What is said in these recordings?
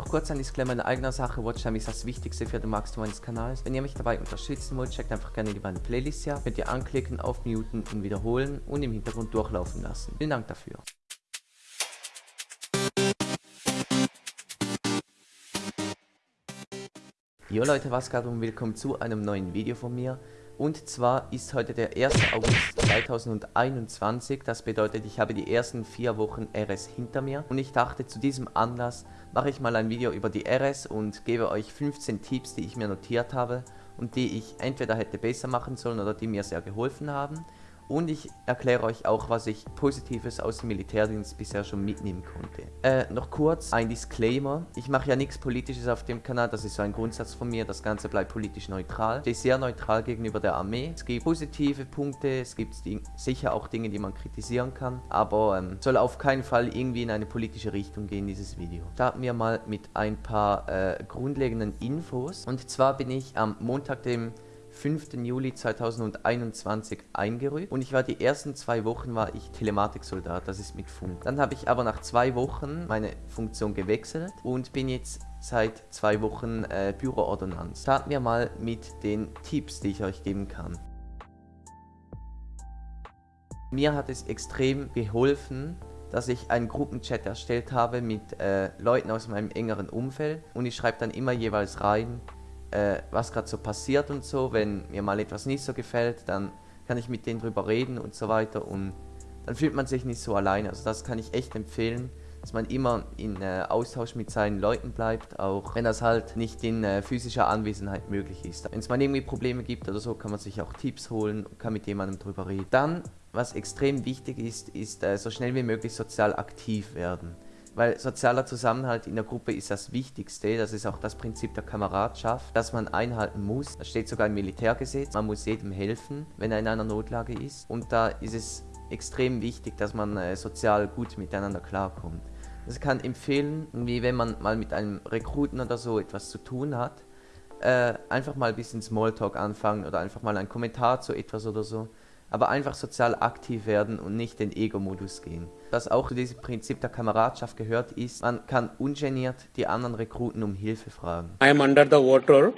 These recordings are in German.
Noch kurz ein Disclaimer in eigener Sache, Watchtime ist das Wichtigste für den Wachstum meines Kanals. Wenn ihr mich dabei unterstützen wollt, checkt einfach gerne die beiden Playlists hier. Könnt ihr anklicken, aufmuten und wiederholen und im Hintergrund durchlaufen lassen. Vielen Dank dafür. Jo Leute, was geht und willkommen zu einem neuen Video von mir. Und zwar ist heute der 1. August 2021, das bedeutet, ich habe die ersten vier Wochen RS hinter mir. Und ich dachte, zu diesem Anlass mache ich mal ein Video über die RS und gebe euch 15 Tipps, die ich mir notiert habe und die ich entweder hätte besser machen sollen oder die mir sehr geholfen haben und ich erkläre euch auch, was ich Positives aus dem Militärdienst bisher schon mitnehmen konnte. Äh, noch kurz ein Disclaimer. Ich mache ja nichts Politisches auf dem Kanal, das ist so ein Grundsatz von mir. Das Ganze bleibt politisch neutral. Ich stehe sehr neutral gegenüber der Armee. Es gibt positive Punkte, es gibt sicher auch Dinge, die man kritisieren kann. Aber ähm, soll auf keinen Fall irgendwie in eine politische Richtung gehen, dieses Video. Starten wir mal mit ein paar äh, grundlegenden Infos. Und zwar bin ich am Montag, dem 5. Juli 2021 eingerückt und ich war die ersten zwei Wochen war ich Telematiksoldat, das ist mit Funk. Dann habe ich aber nach zwei Wochen meine Funktion gewechselt und bin jetzt seit zwei Wochen äh, Büroordonnanz. Starten wir mal mit den Tipps, die ich euch geben kann. Mir hat es extrem geholfen, dass ich einen Gruppenchat erstellt habe mit äh, Leuten aus meinem engeren Umfeld und ich schreibe dann immer jeweils rein, äh, was gerade so passiert und so. Wenn mir mal etwas nicht so gefällt, dann kann ich mit denen drüber reden und so weiter und dann fühlt man sich nicht so alleine. Also das kann ich echt empfehlen, dass man immer in äh, Austausch mit seinen Leuten bleibt, auch wenn das halt nicht in äh, physischer Anwesenheit möglich ist. Wenn es mal irgendwie Probleme gibt oder so, kann man sich auch Tipps holen und kann mit jemandem drüber reden. Dann, was extrem wichtig ist, ist äh, so schnell wie möglich sozial aktiv werden. Weil sozialer Zusammenhalt in der Gruppe ist das Wichtigste. Das ist auch das Prinzip der Kameradschaft, das man einhalten muss. Das steht sogar im Militärgesetz. Man muss jedem helfen, wenn er in einer Notlage ist. Und da ist es extrem wichtig, dass man äh, sozial gut miteinander klarkommt. Das also kann empfehlen, wie wenn man mal mit einem Rekruten oder so etwas zu tun hat, äh, einfach mal ein bisschen Smalltalk anfangen oder einfach mal einen Kommentar zu etwas oder so aber einfach sozial aktiv werden und nicht den Ego-Modus gehen. Was auch zu diesem Prinzip der Kameradschaft gehört ist, man kann ungeniert die anderen Rekruten um Hilfe fragen. I am under the water.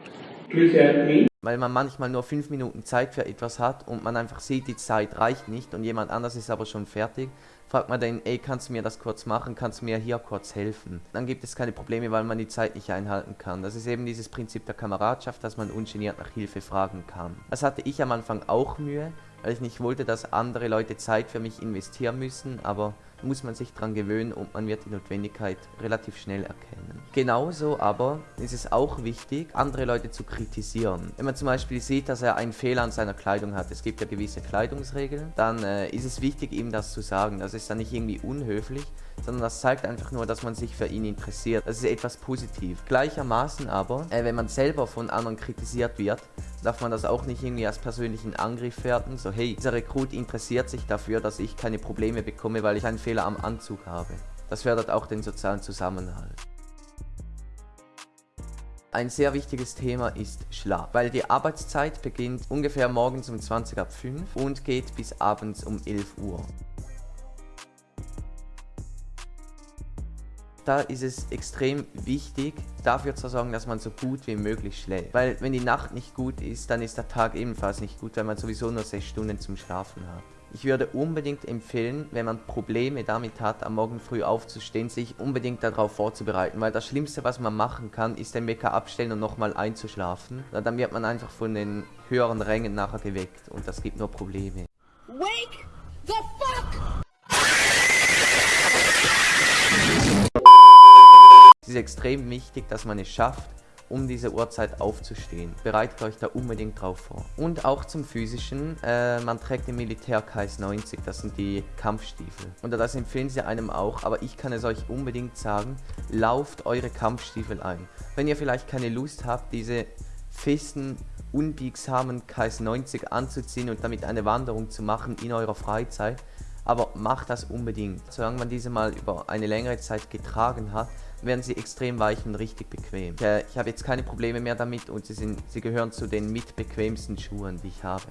Please help me. Weil man manchmal nur 5 Minuten Zeit für etwas hat und man einfach sieht, die Zeit reicht nicht und jemand anders ist aber schon fertig, fragt man den, ey, kannst du mir das kurz machen, kannst du mir hier kurz helfen? Dann gibt es keine Probleme, weil man die Zeit nicht einhalten kann. Das ist eben dieses Prinzip der Kameradschaft, dass man ungeniert nach Hilfe fragen kann. Das hatte ich am Anfang auch Mühe, weil ich nicht wollte, dass andere Leute Zeit für mich investieren müssen, aber muss man sich daran gewöhnen und man wird die Notwendigkeit relativ schnell erkennen. Genauso aber ist es auch wichtig, andere Leute zu kritisieren. Wenn man zum Beispiel sieht, dass er einen Fehler an seiner Kleidung hat, es gibt ja gewisse Kleidungsregeln, dann äh, ist es wichtig, ihm das zu sagen. Das ist dann nicht irgendwie unhöflich, sondern das zeigt einfach nur, dass man sich für ihn interessiert. Das ist etwas positiv. Gleichermaßen aber, äh, wenn man selber von anderen kritisiert wird, darf man das auch nicht irgendwie als persönlichen Angriff werten. So, hey, dieser Rekrut interessiert sich dafür, dass ich keine Probleme bekomme, weil ich einen Fehler am Anzug habe. Das fördert auch den sozialen Zusammenhalt. Ein sehr wichtiges Thema ist Schlaf, weil die Arbeitszeit beginnt ungefähr morgens um 20 ab 5 und geht bis abends um 11 Uhr. da ist es extrem wichtig, dafür zu sorgen, dass man so gut wie möglich schläft. Weil wenn die Nacht nicht gut ist, dann ist der Tag ebenfalls nicht gut, weil man sowieso nur 6 Stunden zum Schlafen hat. Ich würde unbedingt empfehlen, wenn man Probleme damit hat, am Morgen früh aufzustehen, sich unbedingt darauf vorzubereiten, weil das Schlimmste, was man machen kann, ist den Wecker abstellen und nochmal einzuschlafen. Dann wird man einfach von den höheren Rängen nachher geweckt und das gibt nur Probleme. Wake the fuck Es ist extrem wichtig, dass man es schafft, um diese Uhrzeit aufzustehen. Bereitet euch da unbedingt drauf vor. Und auch zum physischen, äh, man trägt im Militär KS 90, das sind die Kampfstiefel. Und das empfehlen sie einem auch, aber ich kann es euch unbedingt sagen, lauft eure Kampfstiefel ein. Wenn ihr vielleicht keine Lust habt, diese festen, unbiegsamen KS 90 anzuziehen und damit eine Wanderung zu machen in eurer Freizeit, aber macht das unbedingt. Solange man diese mal über eine längere Zeit getragen hat, werden sie extrem weich und richtig bequem. Ich, äh, ich habe jetzt keine Probleme mehr damit und sie, sind, sie gehören zu den mitbequemsten Schuhen, die ich habe.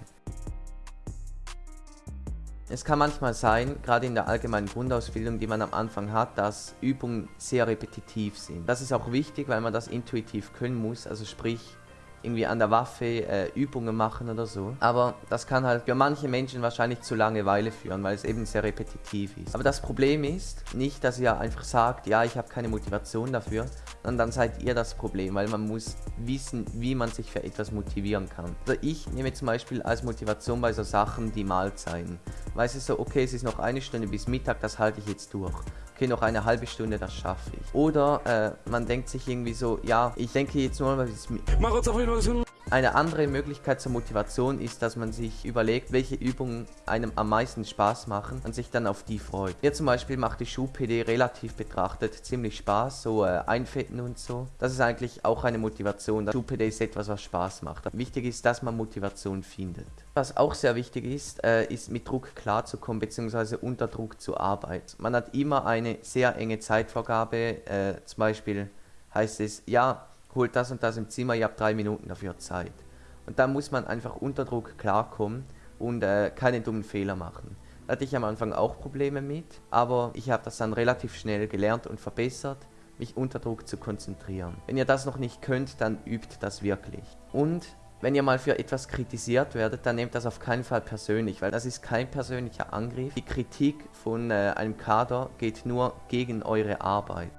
Es kann manchmal sein, gerade in der allgemeinen Grundausbildung, die man am Anfang hat, dass Übungen sehr repetitiv sind. Das ist auch wichtig, weil man das intuitiv können muss, also sprich, irgendwie an der Waffe äh, Übungen machen oder so. Aber das kann halt für manche Menschen wahrscheinlich zu Langeweile führen, weil es eben sehr repetitiv ist. Aber das Problem ist nicht, dass ihr einfach sagt, ja, ich habe keine Motivation dafür, sondern dann seid ihr das Problem, weil man muss wissen, wie man sich für etwas motivieren kann. Also ich nehme zum Beispiel als Motivation bei so Sachen die Mahlzeiten. Weiß es so, okay, es ist noch eine Stunde bis Mittag, das halte ich jetzt durch okay, noch eine halbe Stunde, das schaffe ich. Oder äh, man denkt sich irgendwie so, ja, ich denke jetzt nur mal, bis eine andere Möglichkeit zur Motivation ist, dass man sich überlegt, welche Übungen einem am meisten Spaß machen und sich dann auf die freut. Mir zum Beispiel macht die Schuh-PD relativ betrachtet ziemlich Spaß, so äh, Einfetten und so. Das ist eigentlich auch eine Motivation. Schuh-PD ist etwas, was Spaß macht. Wichtig ist, dass man Motivation findet. Was auch sehr wichtig ist, äh, ist mit Druck klarzukommen bzw. unter Druck zu arbeiten. Man hat immer eine sehr enge Zeitvorgabe, äh, zum Beispiel heißt es, ja, holt das und das im Zimmer, ihr habt drei Minuten dafür Zeit. Und da muss man einfach unter Druck klarkommen und äh, keine dummen Fehler machen. Da hatte ich am Anfang auch Probleme mit, aber ich habe das dann relativ schnell gelernt und verbessert, mich unter Druck zu konzentrieren. Wenn ihr das noch nicht könnt, dann übt das wirklich. Und wenn ihr mal für etwas kritisiert werdet, dann nehmt das auf keinen Fall persönlich, weil das ist kein persönlicher Angriff. Die Kritik von äh, einem Kader geht nur gegen eure Arbeit.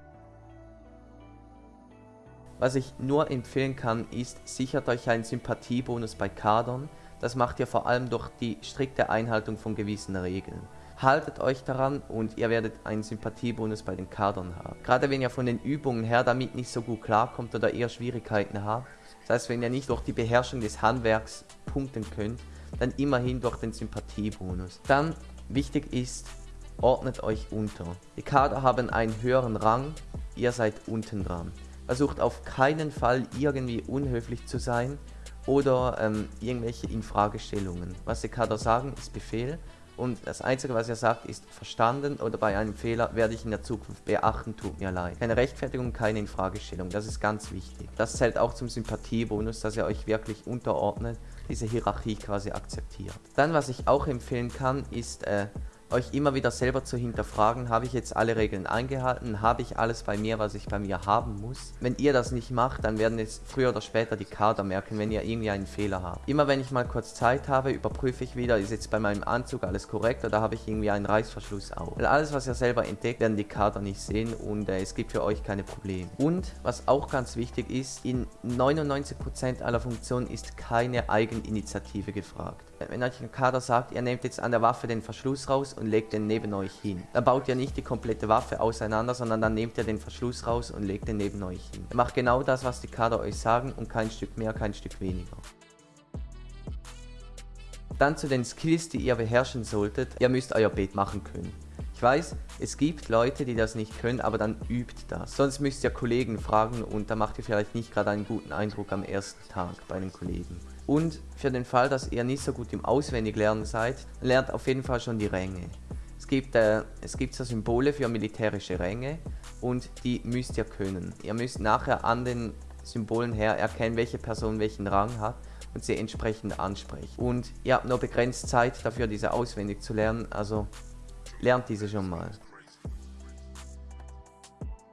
Was ich nur empfehlen kann, ist, sichert euch einen Sympathiebonus bei Kadern. Das macht ihr vor allem durch die strikte Einhaltung von gewissen Regeln. Haltet euch daran und ihr werdet einen Sympathiebonus bei den Kadern haben. Gerade wenn ihr von den Übungen her damit nicht so gut klarkommt oder eher Schwierigkeiten habt. Das heißt, wenn ihr nicht durch die Beherrschung des Handwerks punkten könnt, dann immerhin durch den Sympathiebonus. Dann wichtig ist, ordnet euch unter. Die Kader haben einen höheren Rang, ihr seid unten dran versucht auf keinen Fall irgendwie unhöflich zu sein oder ähm, irgendwelche Infragestellungen. Was die Kader sagen, ist Befehl und das Einzige, was er sagt, ist verstanden oder bei einem Fehler werde ich in der Zukunft beachten, tut mir leid. Keine Rechtfertigung, keine Infragestellung, das ist ganz wichtig. Das zählt auch zum Sympathiebonus, dass er euch wirklich unterordnet, diese Hierarchie quasi akzeptiert. Dann, was ich auch empfehlen kann, ist äh, euch immer wieder selber zu hinterfragen, habe ich jetzt alle Regeln eingehalten, habe ich alles bei mir, was ich bei mir haben muss. Wenn ihr das nicht macht, dann werden es früher oder später die Kader merken, wenn ihr irgendwie einen Fehler habt. Immer wenn ich mal kurz Zeit habe, überprüfe ich wieder, ist jetzt bei meinem Anzug alles korrekt oder habe ich irgendwie einen Reißverschluss auf. Weil alles, was ihr selber entdeckt, werden die Kader nicht sehen und äh, es gibt für euch keine Probleme. Und was auch ganz wichtig ist, in 99% aller Funktionen ist keine Eigeninitiative gefragt. Wenn euch ein Kader sagt, ihr nehmt jetzt an der Waffe den Verschluss raus und legt den neben euch hin. Dann baut ihr nicht die komplette Waffe auseinander, sondern dann nehmt ihr den Verschluss raus und legt den neben euch hin. Ihr macht genau das, was die Kader euch sagen und kein Stück mehr, kein Stück weniger. Dann zu den Skills, die ihr beherrschen solltet. Ihr müsst euer Bett machen können. Ich weiß, es gibt Leute, die das nicht können, aber dann übt das. Sonst müsst ihr Kollegen fragen und da macht ihr vielleicht nicht gerade einen guten Eindruck am ersten Tag bei den Kollegen. Und für den Fall, dass ihr nicht so gut im Auswendiglernen seid, lernt auf jeden Fall schon die Ränge. Es gibt, äh, es gibt so Symbole für militärische Ränge und die müsst ihr können. Ihr müsst nachher an den Symbolen her erkennen, welche Person welchen Rang hat und sie entsprechend ansprechen. Und ihr habt nur begrenzt Zeit dafür, diese auswendig zu lernen, also lernt diese schon mal.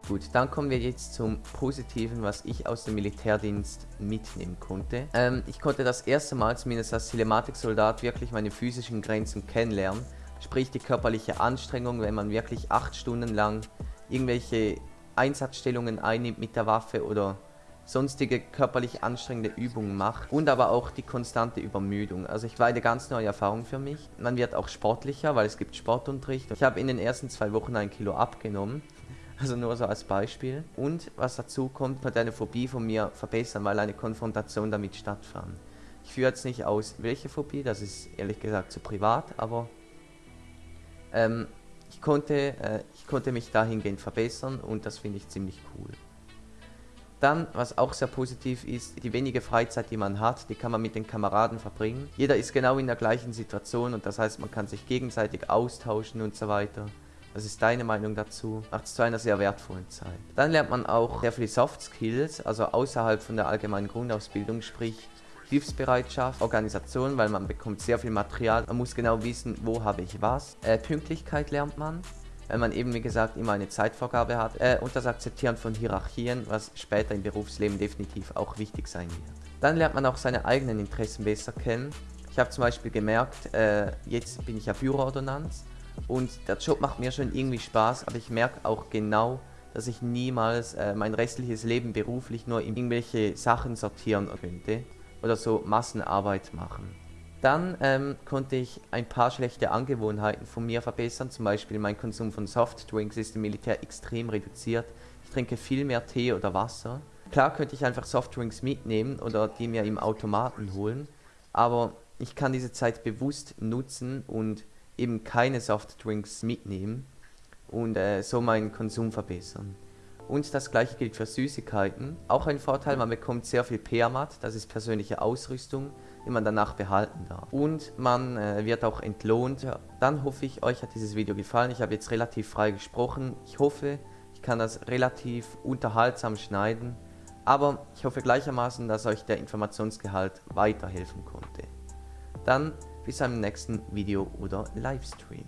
Gut, dann kommen wir jetzt zum Positiven, was ich aus dem Militärdienst mitnehmen konnte. Ähm, ich konnte das erste Mal, zumindest als Telematiksoldat, wirklich meine physischen Grenzen kennenlernen. Sprich die körperliche Anstrengung, wenn man wirklich acht Stunden lang irgendwelche Einsatzstellungen einnimmt mit der Waffe oder sonstige körperlich anstrengende Übungen macht und aber auch die konstante Übermüdung. Also ich war eine ganz neue Erfahrung für mich. Man wird auch sportlicher, weil es gibt Sportunterricht. Ich habe in den ersten zwei Wochen ein Kilo abgenommen also nur so als Beispiel. Und was dazu kommt, konnte eine Phobie von mir verbessern, weil eine Konfrontation damit stattfand. Ich führe jetzt nicht aus, welche Phobie, das ist ehrlich gesagt zu privat, aber ähm, ich, konnte, äh, ich konnte mich dahingehend verbessern und das finde ich ziemlich cool. Dann, was auch sehr positiv ist, die wenige Freizeit, die man hat, die kann man mit den Kameraden verbringen. Jeder ist genau in der gleichen Situation und das heißt, man kann sich gegenseitig austauschen und so weiter. Was ist deine Meinung dazu? Macht es zu einer sehr wertvollen Zeit. Dann lernt man auch sehr viele Soft Skills, also außerhalb von der allgemeinen Grundausbildung, sprich Hilfsbereitschaft, Organisation, weil man bekommt sehr viel Material. Man muss genau wissen, wo habe ich was. Äh, Pünktlichkeit lernt man, weil man eben, wie gesagt, immer eine Zeitvorgabe hat. Äh, und das Akzeptieren von Hierarchien, was später im Berufsleben definitiv auch wichtig sein wird. Dann lernt man auch seine eigenen Interessen besser kennen. Ich habe zum Beispiel gemerkt, äh, jetzt bin ich ja Büroordonnanz und der Job macht mir schon irgendwie Spaß, aber ich merke auch genau, dass ich niemals äh, mein restliches Leben beruflich nur in irgendwelche Sachen sortieren könnte oder so Massenarbeit machen. Dann ähm, konnte ich ein paar schlechte Angewohnheiten von mir verbessern, zum Beispiel mein Konsum von Softdrinks ist im Militär extrem reduziert. Ich trinke viel mehr Tee oder Wasser. Klar könnte ich einfach Softdrinks mitnehmen oder die mir im Automaten holen, aber ich kann diese Zeit bewusst nutzen und eben keine Softdrinks mitnehmen und äh, so meinen Konsum verbessern. Und das gleiche gilt für Süßigkeiten. Auch ein Vorteil, man bekommt sehr viel PERMAT, das ist persönliche Ausrüstung, die man danach behalten darf. Und man äh, wird auch entlohnt. Dann hoffe ich, euch hat dieses Video gefallen. Ich habe jetzt relativ frei gesprochen. Ich hoffe, ich kann das relativ unterhaltsam schneiden. Aber ich hoffe gleichermaßen, dass euch der Informationsgehalt weiterhelfen konnte. Dann bis zum nächsten Video oder Livestream.